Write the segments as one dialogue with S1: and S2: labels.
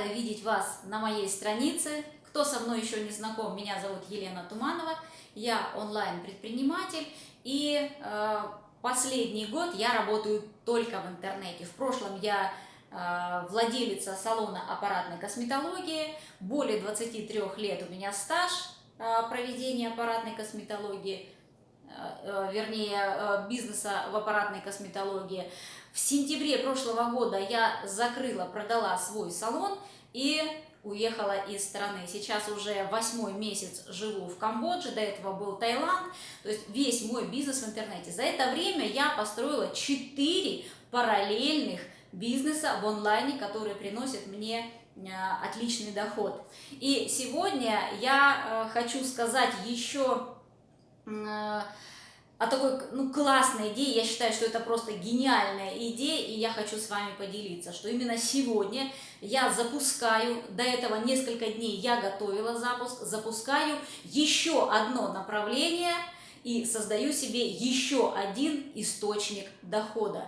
S1: рада видеть вас на моей странице. Кто со мной еще не знаком, меня зовут Елена Туманова, я онлайн-предприниматель и э, последний год я работаю только в интернете. В прошлом я э, владелица салона аппаратной косметологии, более 23 лет у меня стаж э, проведения аппаратной косметологии, вернее э, бизнеса в аппаратной косметологии. В сентябре прошлого года я закрыла, продала свой салон и уехала из страны. Сейчас уже восьмой месяц живу в Камбодже, до этого был Таиланд. То есть весь мой бизнес в интернете. За это время я построила 4 параллельных бизнеса в онлайне, которые приносят мне э, отличный доход. И сегодня я э, хочу сказать еще э, о такой ну, классной идее. Я считаю, что это просто гениальная идея, и я хочу с вами поделиться, что именно сегодня я запускаю, до этого несколько дней я готовила запуск, запускаю еще одно направление и создаю себе еще один источник дохода.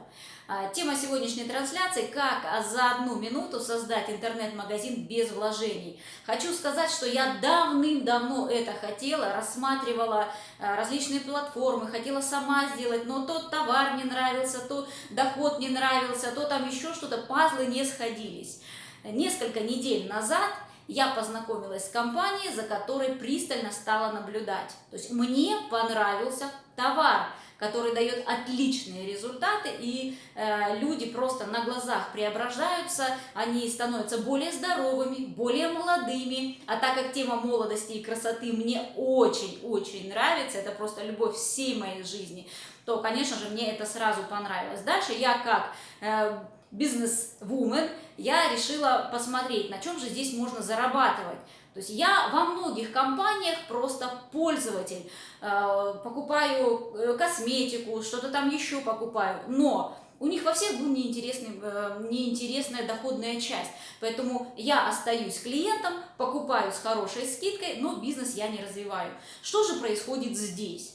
S1: А, тема сегодняшней трансляции – как за одну минуту создать интернет-магазин без вложений. Хочу сказать, что я давным-давно это хотела, рассматривала а, различные платформы, хотела сама сделать, но тот товар не нравился, то доход не нравился, то там еще что-то, пазлы не сходились. Несколько недель назад я познакомилась с компанией, за которой пристально стала наблюдать. То есть мне понравился товар – который дает отличные результаты, и э, люди просто на глазах преображаются, они становятся более здоровыми, более молодыми, а так как тема молодости и красоты мне очень-очень нравится, это просто любовь всей моей жизни, то, конечно же, мне это сразу понравилось. Дальше я как... Э, бизнес-вумен, я решила посмотреть, на чем же здесь можно зарабатывать. То есть я во многих компаниях просто пользователь, э, покупаю э, косметику, что-то там еще покупаю, но у них во всех была неинтересная, э, неинтересная доходная часть. Поэтому я остаюсь клиентом, покупаю с хорошей скидкой, но бизнес я не развиваю. Что же происходит здесь?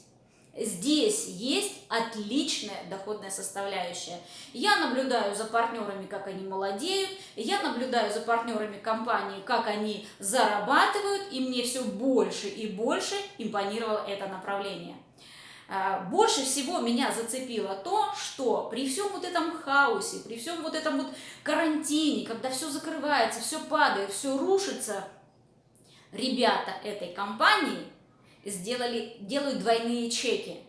S1: Здесь есть отличная доходная составляющая. Я наблюдаю за партнерами, как они молодеют, я наблюдаю за партнерами компании, как они зарабатывают, и мне все больше и больше импонировало это направление. А, больше всего меня зацепило то, что при всем вот этом хаосе, при всем вот этом вот карантине, когда все закрывается, все падает, все рушится, ребята этой компании – сделали, делают двойные чеки.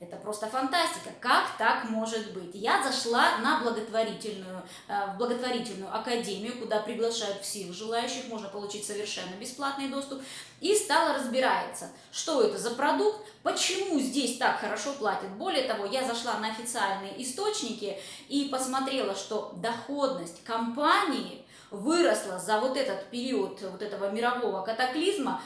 S1: Это просто фантастика. Как так может быть? Я зашла на благотворительную, э, в благотворительную академию, куда приглашают всех желающих, можно получить совершенно бесплатный доступ, и стала разбираться, что это за продукт, почему здесь так хорошо платят. Более того, я зашла на официальные источники и посмотрела, что доходность компании выросла за вот этот период вот этого мирового катаклизма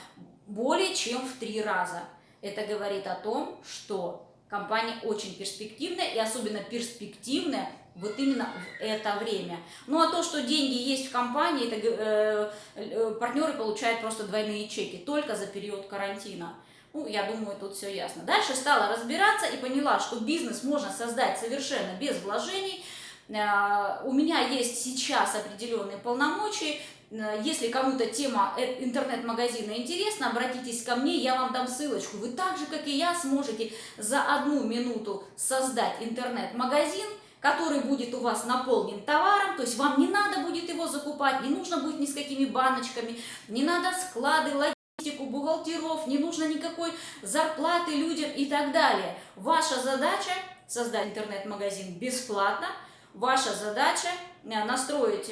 S1: более чем в три раза. Это говорит о том, что компания очень перспективная и особенно перспективная вот именно в это время. Ну а то, что деньги есть в компании, это э, э, партнеры получают просто двойные чеки только за период карантина. Ну, я думаю, тут все ясно. Дальше стала разбираться и поняла, что бизнес можно создать совершенно без вложений. Э, у меня есть сейчас определенные полномочия, если кому-то тема э, интернет-магазина интересна, обратитесь ко мне, я вам дам ссылочку. Вы так же, как и я, сможете за одну минуту создать интернет-магазин, который будет у вас наполнен товаром, то есть вам не надо будет его закупать, не нужно будет ни с какими баночками, не надо склады, логистику, бухгалтеров, не нужно никакой зарплаты людям и так далее. Ваша задача создать интернет-магазин бесплатно, ваша задача э, настроить,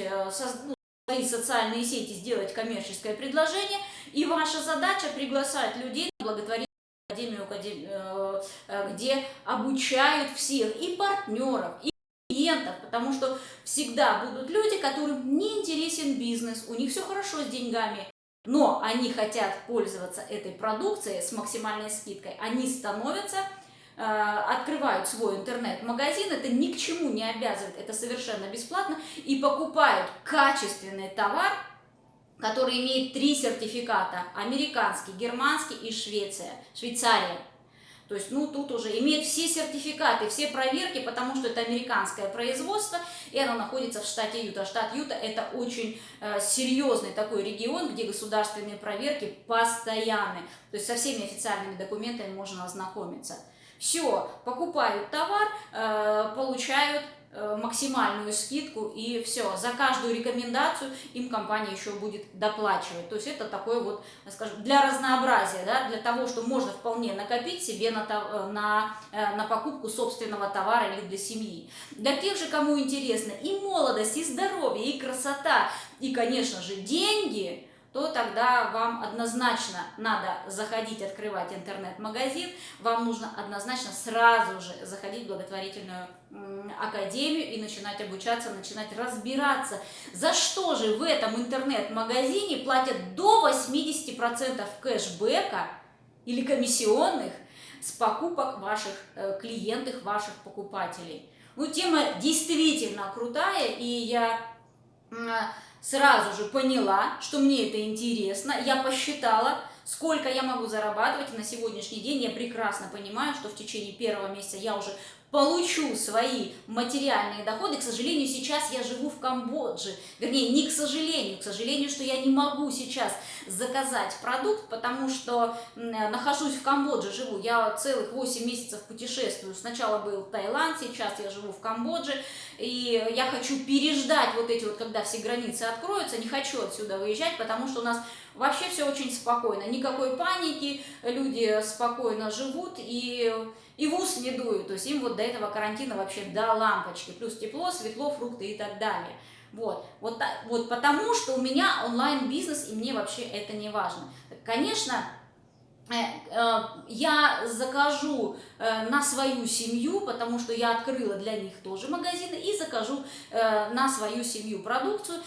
S1: свои социальные сети сделать коммерческое предложение, и ваша задача приглашать людей на благотворительную академию, э, э, где обучают всех, и партнеров, и клиентов, потому что всегда будут люди, которым не интересен бизнес, у них все хорошо с деньгами, но они хотят пользоваться этой продукцией с максимальной скидкой, они становятся открывают свой интернет-магазин, это ни к чему не обязывает, это совершенно бесплатно, и покупают качественный товар, который имеет три сертификата, американский, германский и Швеция, Швейцария. То есть, ну, тут уже имеет все сертификаты, все проверки, потому что это американское производство, и оно находится в штате Юта. Штат Юта – это очень э, серьезный такой регион, где государственные проверки постоянны. То есть, со всеми официальными документами можно ознакомиться. Все, покупают товар, э, получают Э, максимальную скидку и все. За каждую рекомендацию им компания еще будет доплачивать. То есть это такое вот, скажем, для разнообразия, да, для того, что можно вполне накопить себе на, э, на, на покупку собственного товара или для семьи. Для тех же, кому интересно и молодость, и здоровье, и красота, и, конечно же, деньги – то тогда вам однозначно надо заходить, открывать интернет-магазин, вам нужно однозначно сразу же заходить в благотворительную академию и начинать обучаться, начинать разбираться, за что же в этом интернет-магазине платят до 80% кэшбэка или комиссионных с покупок ваших э, клиентов, ваших покупателей. Ну, тема действительно крутая, и я сразу же поняла, что мне это интересно, я посчитала, сколько я могу зарабатывать, и на сегодняшний день я прекрасно понимаю, что в течение первого месяца я уже получу свои материальные доходы. К сожалению, сейчас я живу в Камбодже. Вернее, не к сожалению, к сожалению, что я не могу сейчас заказать продукт, потому что нахожусь в Камбодже, живу. Я целых 8 месяцев путешествую. Сначала был Таиланд, сейчас я живу в Камбодже. И я хочу переждать вот эти вот, когда все границы откроются. Не хочу отсюда выезжать, потому что у нас вообще все очень спокойно. Никакой паники, люди спокойно живут и и в ус не дуют, то есть им вот до этого карантина вообще до лампочки, плюс тепло, светло, фрукты и так далее. Вот, вот, вот потому что у меня онлайн-бизнес, и мне вообще это не важно. Конечно, э, э, я закажу э, на свою семью, потому что я открыла для них тоже магазины, и закажу на свою семью продукцию,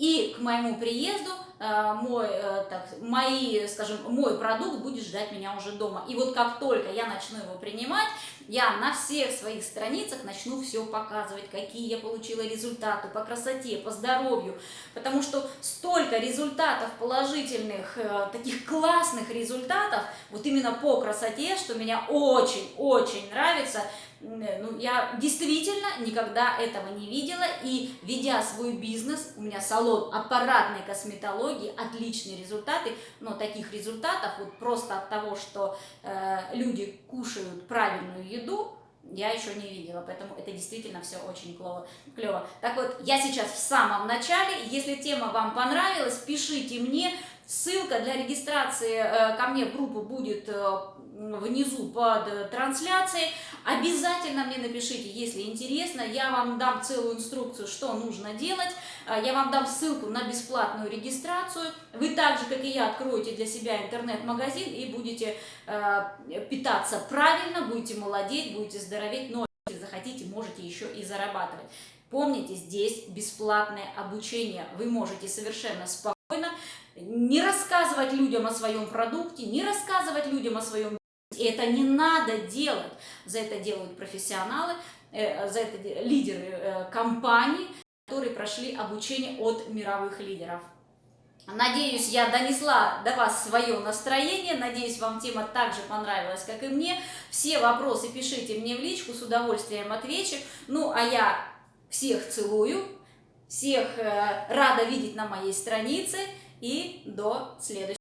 S1: и к моему приезду э, мой, э, так, мои, скажем, мой продукт будет ждать меня уже дома. И вот как только я начну его принимать, я на всех своих страницах начну все показывать, какие я получила результаты по красоте, по здоровью, потому что столько результатов положительных, э, таких классных результатов, вот именно по красоте, что меня очень-очень нравится, ну, я действительно никогда этого не видела, и ведя свой бизнес, у меня салон аппаратной косметологии, отличные результаты, но таких результатов вот просто от того, что э, люди кушают правильную еду, я еще не видела, поэтому это действительно все очень клево. клево. Так вот, я сейчас в самом начале, если тема вам понравилась, пишите мне, ссылка для регистрации э, ко мне в группу будет э, внизу под э, трансляцией. Обязательно мне напишите, если интересно, я вам дам целую инструкцию, что нужно делать, я вам дам ссылку на бесплатную регистрацию. Вы так же, как и я, откроете для себя интернет-магазин и будете питаться правильно, будете молодеть, будете здороветь, но если захотите, можете еще и зарабатывать. Помните, здесь бесплатное обучение, вы можете совершенно спокойно не рассказывать людям о своем продукте, не рассказывать людям о своем и это не надо делать. За это делают профессионалы, э, за это лидеры э, компаний, которые прошли обучение от мировых лидеров. Надеюсь, я донесла до вас свое настроение, надеюсь, вам тема также понравилась, как и мне. Все вопросы пишите мне в личку, с удовольствием отвечу. Ну, а я всех целую, всех э, рада видеть на моей странице и до следующего.